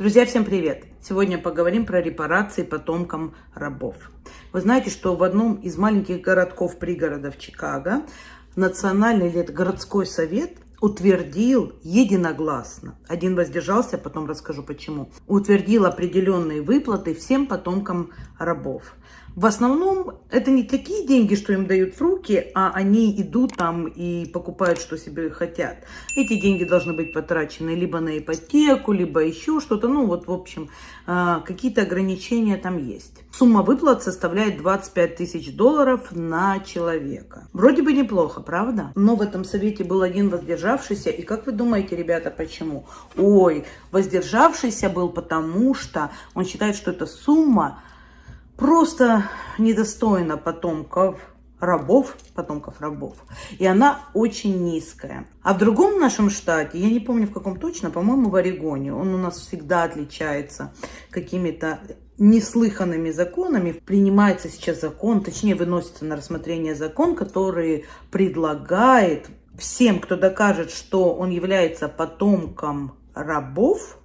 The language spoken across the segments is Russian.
Друзья, всем привет! Сегодня поговорим про репарации потомкам рабов. Вы знаете, что в одном из маленьких городков пригородов Чикаго национальный или городской совет утвердил единогласно, один воздержался, потом расскажу почему, утвердил определенные выплаты всем потомкам рабов. В основном это не такие деньги, что им дают в руки, а они идут там и покупают, что себе хотят. Эти деньги должны быть потрачены либо на ипотеку, либо еще что-то. Ну вот, в общем, а, какие-то ограничения там есть. Сумма выплат составляет 25 тысяч долларов на человека. Вроде бы неплохо, правда? Но в этом совете был один воздержавшийся. И как вы думаете, ребята, почему? Ой, воздержавшийся был потому, что он считает, что эта сумма просто недостойна потомков рабов, потомков рабов. И она очень низкая. А в другом нашем штате, я не помню в каком точно, по-моему, в Орегоне, он у нас всегда отличается какими-то неслыханными законами. Принимается сейчас закон, точнее выносится на рассмотрение закон, который предлагает всем, кто докажет, что он является потомком рабов,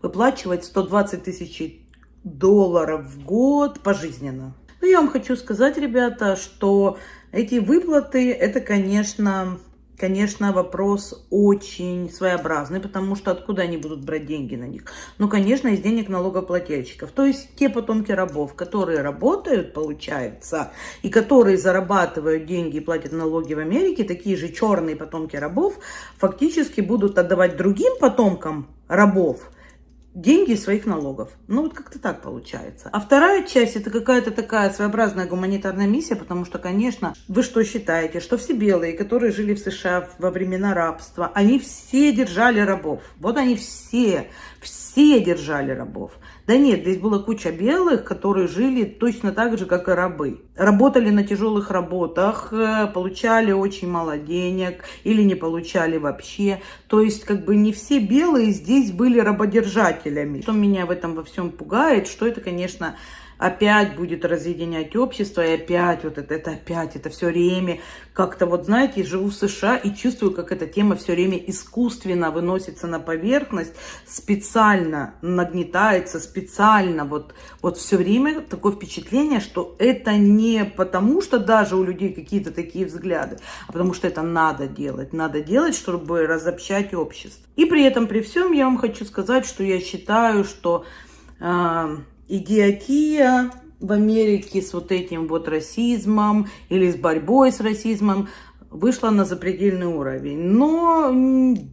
выплачивать 120 тысяч долларов в год пожизненно. Ну, я вам хочу сказать, ребята, что эти выплаты, это, конечно, конечно, вопрос очень своеобразный, потому что откуда они будут брать деньги на них? Ну, конечно, из денег налогоплательщиков. То есть те потомки рабов, которые работают, получается, и которые зарабатывают деньги и платят налоги в Америке, такие же черные потомки рабов, фактически будут отдавать другим потомкам рабов – деньги из своих налогов. Ну, вот как-то так получается. А вторая часть, это какая-то такая своеобразная гуманитарная миссия, потому что, конечно, вы что считаете, что все белые, которые жили в США во времена рабства, они все держали рабов. Вот они все, все держали рабов. Да нет, здесь была куча белых, которые жили точно так же, как и рабы. Работали на тяжелых работах, э, получали очень мало денег или не получали вообще. То есть, как бы не все белые здесь были рабодержателями. Что меня в этом во всем пугает, что это, конечно, опять будет разъединять общество, и опять вот это, это опять, это все время как-то вот, знаете, живу в США и чувствую, как эта тема все время искусственно выносится на поверхность, специально нагнетается, специально вот, вот все время такое впечатление, что это не потому, что даже у людей какие-то такие взгляды, а потому что это надо делать, надо делать, чтобы разобщать общество. И при этом, при всем, я вам хочу сказать, что я считаю, что э, идиотия в Америке с вот этим вот расизмом или с борьбой с расизмом вышла на запредельный уровень. Но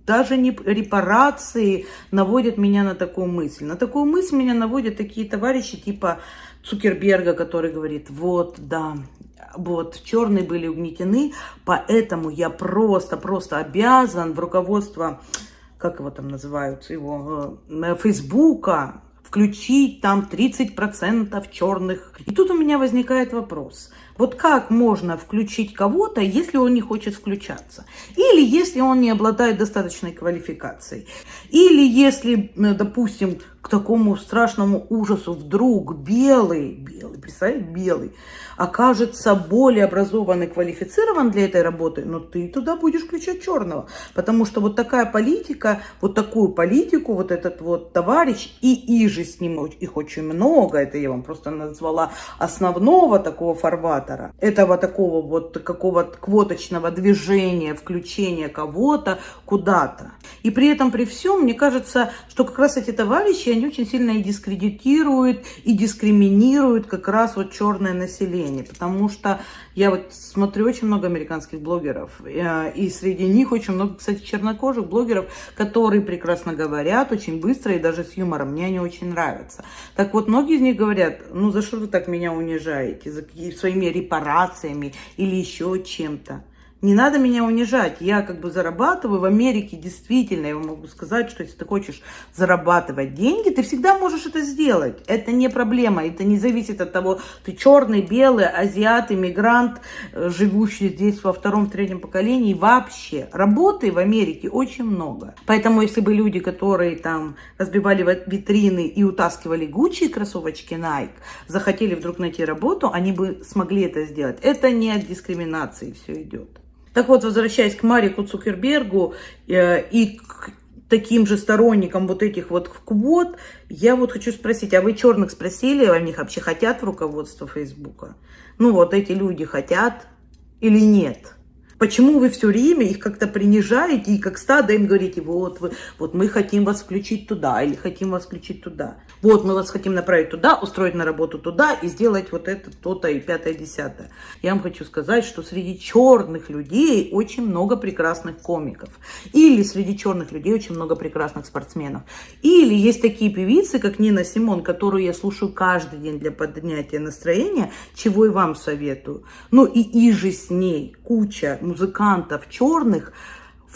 даже не репарации наводят меня на такую мысль. На такую мысль меня наводят такие товарищи типа Цукерберга, который говорит, вот, да, вот, черные были угнетены, поэтому я просто-просто обязан в руководство, как его там называют, его, э, Фейсбука, включить там 30% черных. И тут у меня возникает вопрос. Вот как можно включить кого-то, если он не хочет включаться? Или если он не обладает достаточной квалификацией? Или если, допустим, к такому страшному ужасу вдруг белый, белый, представляете, белый, окажется более образован и квалифицирован для этой работы, но ты туда будешь включать черного. Потому что вот такая политика, вот такую политику вот этот вот товарищ, и и же с ним их очень много, это я вам просто назвала основного такого фарватера, этого такого вот какого-то квоточного движения, включения кого-то куда-то. И при этом, при всем, мне кажется, что как раз эти товарищи, они очень сильно и дискредитируют, и дискриминируют как раз вот черное население. Потому что я вот смотрю очень много американских блогеров, э, и среди них очень много, кстати, чернокожих блогеров, которые прекрасно говорят, очень быстро и даже с юмором. Мне они очень нравятся. Так вот, многие из них говорят, ну за что вы так меня унижаете? За своими репарациями или еще чем-то. Не надо меня унижать. Я как бы зарабатываю в Америке, действительно, я могу сказать, что если ты хочешь зарабатывать деньги, ты всегда можешь это сделать. Это не проблема, это не зависит от того, ты черный, белый, азиат, иммигрант, э, живущий здесь во втором, третьем поколении. Вообще, работы в Америке очень много. Поэтому, если бы люди, которые там разбивали витрины и утаскивали Гуччи кроссовочки Nike, захотели вдруг найти работу, они бы смогли это сделать. Это не от дискриминации все идет. Так вот, возвращаясь к Марику Цукербергу э, и к таким же сторонником вот этих вот квот, я вот хочу спросить, а вы черных спросили, а них вообще хотят в руководство Фейсбука? Ну вот эти люди хотят или нет? Почему вы все время их как-то принижаете и как стадо им говорите, вот, вы, вот мы хотим вас включить туда или хотим вас включить туда. Вот мы вас хотим направить туда, устроить на работу туда и сделать вот это, то-то и пятое, десятое. Я вам хочу сказать, что среди черных людей очень много прекрасных комиков. Или среди черных людей очень много прекрасных спортсменов. Или есть такие певицы, как Нина Симон, которую я слушаю каждый день для поднятия настроения, чего и вам советую. Ну и и же с ней куча музыкантов черных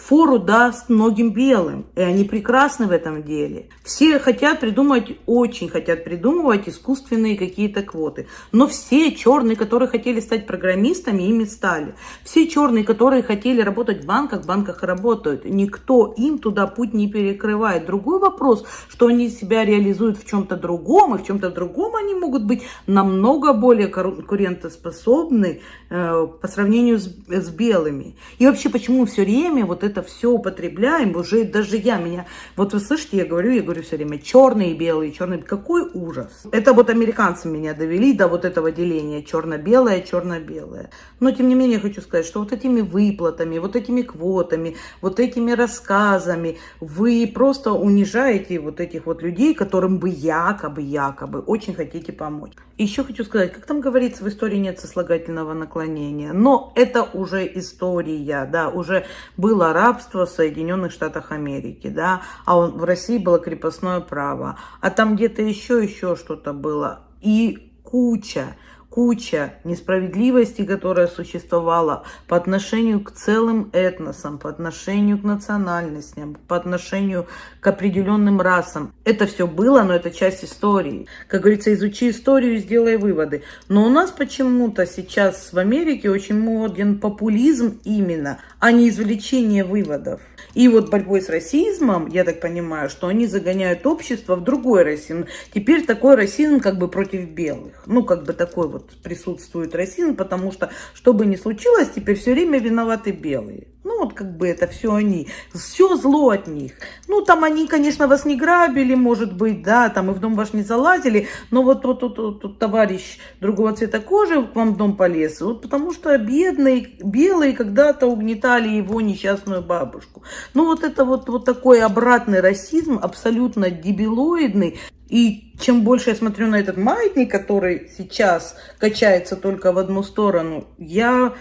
фору даст многим белым. И они прекрасны в этом деле. Все хотят придумать, очень хотят придумывать искусственные какие-то квоты. Но все черные, которые хотели стать программистами, ими стали. Все черные, которые хотели работать в банках, в банках работают. Никто им туда путь не перекрывает. Другой вопрос, что они себя реализуют в чем-то другом, и в чем-то другом они могут быть намного более конкурентоспособны э, по сравнению с, с белыми. И вообще, почему все время вот это все употребляем, уже даже я меня, вот вы слышите, я говорю, я говорю все время, черные и белые, черные, какой ужас. Это вот американцы меня довели до вот этого деления, черно-белое, черно-белое. Но тем не менее, я хочу сказать, что вот этими выплатами, вот этими квотами, вот этими рассказами, вы просто унижаете вот этих вот людей, которым вы якобы, якобы очень хотите помочь. Еще хочу сказать, как там говорится, в истории нет сослагательного наклонения, но это уже история, да, уже было рабство в Соединенных Штатах Америки, да, а он, в России было крепостное право, а там где-то еще, еще что-то было, и куча куча несправедливости, которая существовала по отношению к целым этносам, по отношению к национальностям, по отношению к определенным расам. Это все было, но это часть истории. Как говорится, изучи историю и сделай выводы. Но у нас почему-то сейчас в Америке очень моден популизм именно, а не извлечение выводов. И вот борьбой с расизмом, я так понимаю, что они загоняют общество в другой расизм. Теперь такой расизм как бы против белых. Ну, как бы такой вот присутствует расизм, потому что, что бы ни случилось, теперь все время виноваты белые. Ну, вот как бы это все они. Все зло от них. Ну, там они, конечно, вас не грабили, может быть, да, там и в дом ваш не залазили, но вот тут вот, вот, вот, товарищ другого цвета кожи к вам в дом полез, вот потому что бедные, белые когда-то угнетали его несчастную бабушку. Ну, вот это вот, вот такой обратный расизм, абсолютно дебилоидный, и чем больше я смотрю на этот маятник, который сейчас качается только в одну сторону, я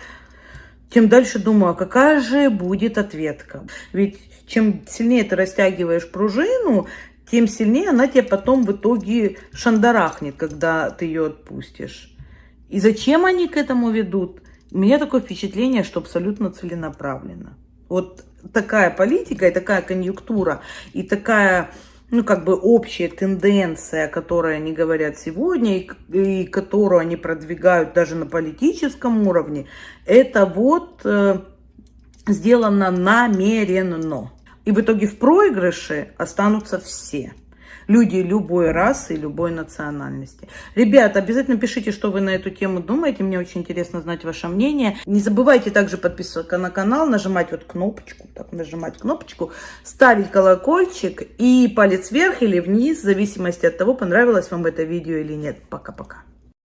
тем дальше думаю, а какая же будет ответка. Ведь чем сильнее ты растягиваешь пружину, тем сильнее она тебя потом в итоге шандарахнет, когда ты ее отпустишь. И зачем они к этому ведут? У меня такое впечатление, что абсолютно целенаправленно. Вот такая политика и такая конъюнктура, и такая ну, как бы общая тенденция, о которой они говорят сегодня, и, и которую они продвигают даже на политическом уровне, это вот э, сделано намеренно. И в итоге в проигрыше останутся все люди любой расы, любой национальности. Ребята, обязательно пишите, что вы на эту тему думаете. Мне очень интересно знать ваше мнение. Не забывайте также подписываться на канал, нажимать вот кнопочку, так, нажимать кнопочку, ставить колокольчик и палец вверх или вниз, в зависимости от того, понравилось вам это видео или нет. Пока-пока.